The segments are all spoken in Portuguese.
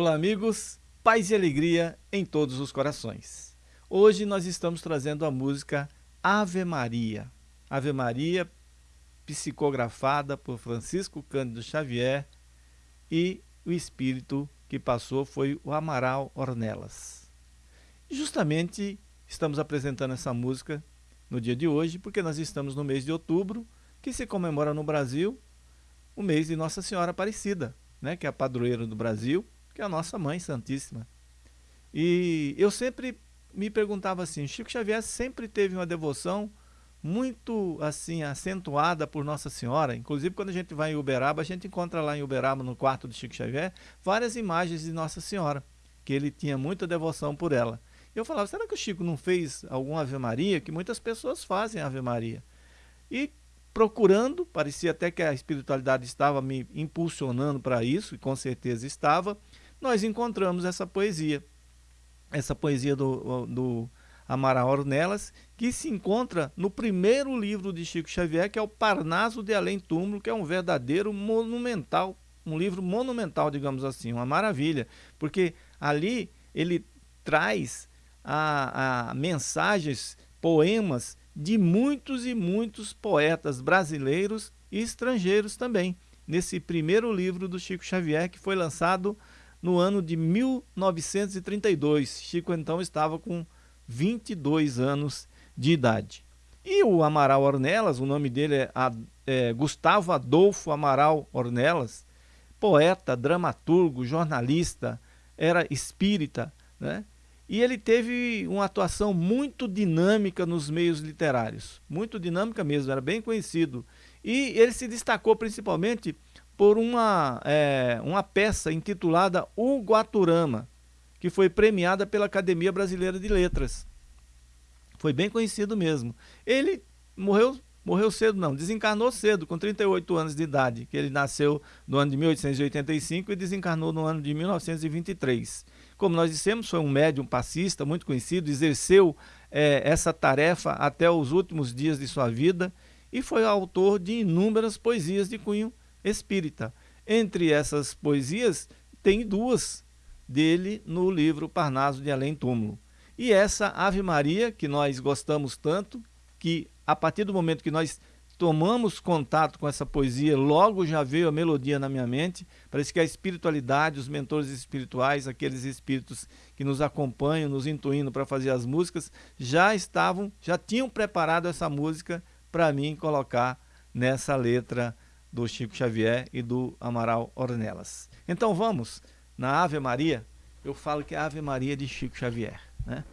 Olá, amigos, paz e alegria em todos os corações. Hoje nós estamos trazendo a música Ave Maria. Ave Maria, psicografada por Francisco Cândido Xavier e o espírito que passou foi o Amaral Ornelas. Justamente estamos apresentando essa música no dia de hoje porque nós estamos no mês de outubro, que se comemora no Brasil o mês de Nossa Senhora Aparecida, né, que é a padroeira do Brasil, que é a nossa Mãe Santíssima. E eu sempre me perguntava assim, Chico Xavier sempre teve uma devoção muito assim acentuada por Nossa Senhora. Inclusive quando a gente vai em Uberaba, a gente encontra lá em Uberaba, no quarto de Chico Xavier, várias imagens de Nossa Senhora, que ele tinha muita devoção por ela. Eu falava, será que o Chico não fez alguma Ave Maria? Que muitas pessoas fazem Ave Maria. E procurando, parecia até que a espiritualidade estava me impulsionando para isso, e com certeza estava, nós encontramos essa poesia. Essa poesia do, do Amaral Ornelas, que se encontra no primeiro livro de Chico Xavier, que é o Parnaso de Além Túmulo, que é um verdadeiro monumental, um livro monumental, digamos assim, uma maravilha, porque ali ele traz a, a mensagens, poemas de muitos e muitos poetas brasileiros e estrangeiros também, nesse primeiro livro do Chico Xavier, que foi lançado no ano de 1932. Chico então estava com 22 anos de idade. E o Amaral Ornelas, o nome dele é, é Gustavo Adolfo Amaral Ornelas, poeta, dramaturgo, jornalista, era espírita, né? E ele teve uma atuação muito dinâmica nos meios literários, muito dinâmica mesmo, era bem conhecido. E ele se destacou principalmente por uma, é, uma peça intitulada O Guaturama, que foi premiada pela Academia Brasileira de Letras. Foi bem conhecido mesmo. Ele morreu, morreu cedo, não, desencarnou cedo, com 38 anos de idade, que ele nasceu no ano de 1885 e desencarnou no ano de 1923. Como nós dissemos, foi um médium passista muito conhecido, exerceu é, essa tarefa até os últimos dias de sua vida e foi autor de inúmeras poesias de cunho espírita. Entre essas poesias, tem duas dele no livro Parnaso de Além Túmulo. E essa Ave Maria, que nós gostamos tanto, que a partir do momento que nós tomamos contato com essa poesia, logo já veio a melodia na minha mente. Parece que a espiritualidade, os mentores espirituais, aqueles espíritos que nos acompanham, nos intuindo para fazer as músicas, já estavam, já tinham preparado essa música para mim colocar nessa letra do Chico Xavier e do Amaral Ornelas. Então vamos, na Ave Maria, eu falo que é a Ave Maria de Chico Xavier. Né?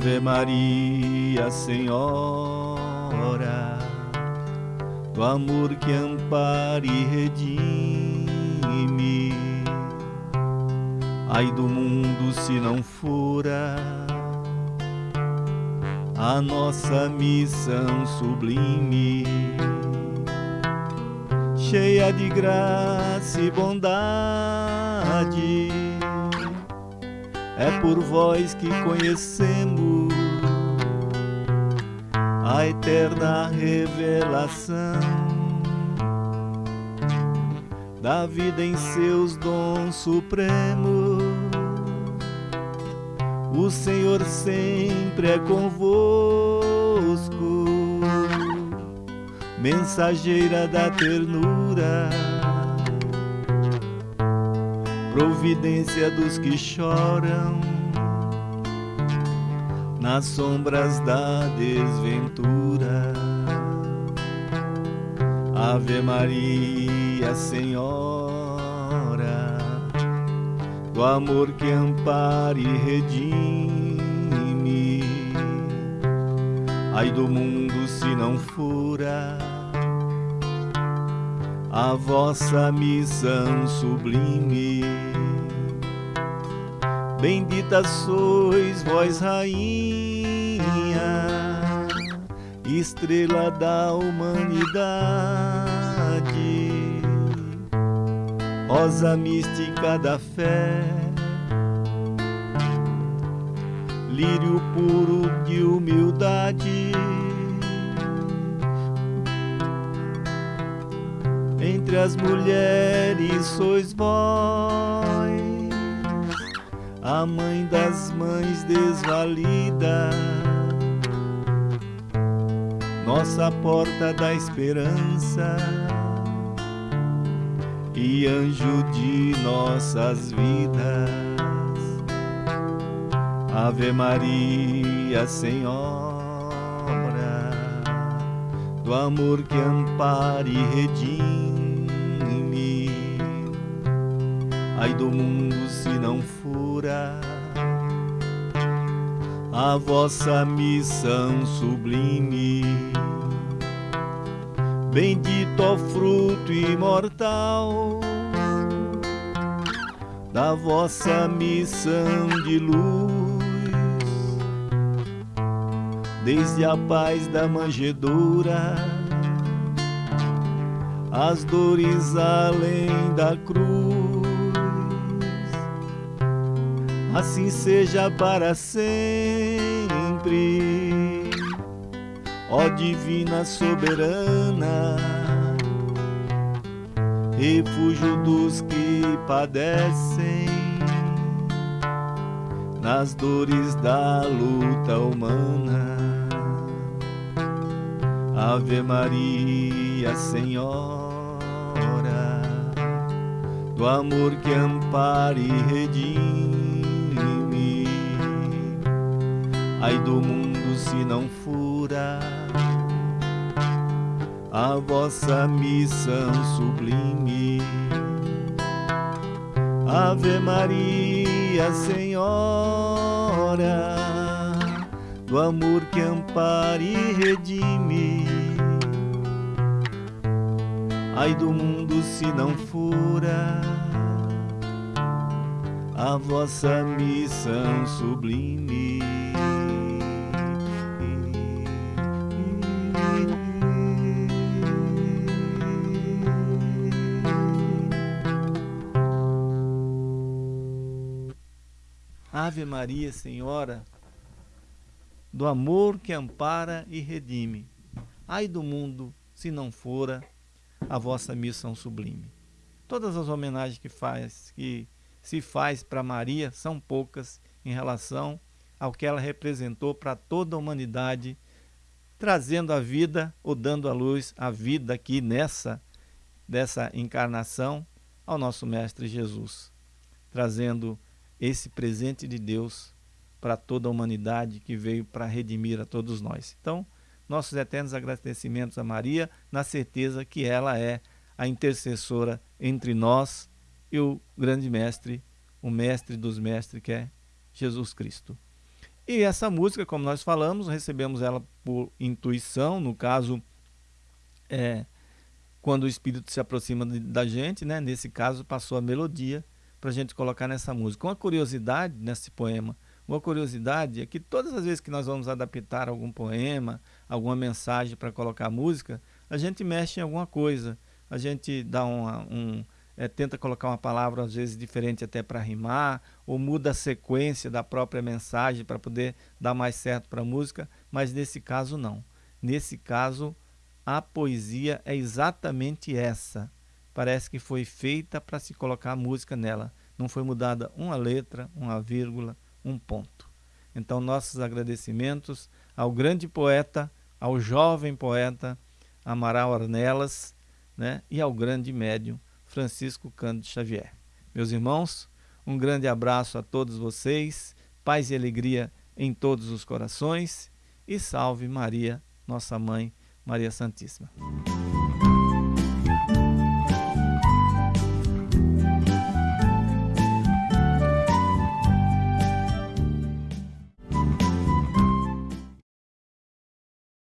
Ave Maria, Senhora, do amor que ampara e redime. Ai do mundo se não fora a nossa missão sublime, cheia de graça e bondade é por vós que conhecemos a eterna revelação da vida em seus dons supremos. O Senhor sempre é convosco, mensageira da ternura providência dos que choram nas sombras da desventura. Ave Maria, Senhora, do amor que ampara e redime. Ai do mundo se não fura a vossa missão sublime Bendita sois vós, rainha, estrela da humanidade, rosa mística da fé, lírio puro de humildade. Entre as mulheres sois vós a mãe das mães desvalida, nossa porta da esperança. E anjo de nossas vidas. Ave Maria, Senhora, do amor que ampara e redime. Ai do mundo se não fura a vossa missão sublime. Bendito o fruto imortal da vossa missão de luz, desde a paz da manjedoura, as dores além da cruz assim seja para sempre. Ó Divina Soberana, refúgio dos que padecem nas dores da luta humana. Ave Maria, Senhora, do amor que ampara e redime ai do mundo se não fura a vossa missão sublime. Ave Maria, Senhora, do amor que ampara e redime. Ai do mundo se não fura a vossa missão sublime. Ave Maria, Senhora, do amor que ampara e redime. Ai do mundo, se não fora a vossa missão sublime. Todas as homenagens que faz, que se faz para Maria são poucas em relação ao que ela representou para toda a humanidade, trazendo a vida ou dando à luz a vida aqui nessa dessa encarnação ao nosso mestre Jesus, trazendo esse presente de Deus para toda a humanidade que veio para redimir a todos nós. Então, nossos eternos agradecimentos a Maria, na certeza que ela é a intercessora entre nós e o grande mestre, o mestre dos mestres, que é Jesus Cristo. E essa música, como nós falamos, recebemos ela por intuição, no caso, é, quando o Espírito se aproxima da gente, né? nesse caso passou a melodia, para a gente colocar nessa música. Uma curiosidade nesse poema, uma curiosidade é que todas as vezes que nós vamos adaptar algum poema, alguma mensagem para colocar música, a gente mexe em alguma coisa, a gente dá uma, um, é, tenta colocar uma palavra às vezes diferente até para rimar, ou muda a sequência da própria mensagem para poder dar mais certo para a música, mas nesse caso não. Nesse caso, a poesia é exatamente essa parece que foi feita para se colocar música nela. Não foi mudada uma letra, uma vírgula, um ponto. Então, nossos agradecimentos ao grande poeta, ao jovem poeta Amaral Arnelas né, e ao grande médium Francisco Cândido Xavier. Meus irmãos, um grande abraço a todos vocês, paz e alegria em todos os corações e salve Maria, nossa mãe, Maria Santíssima.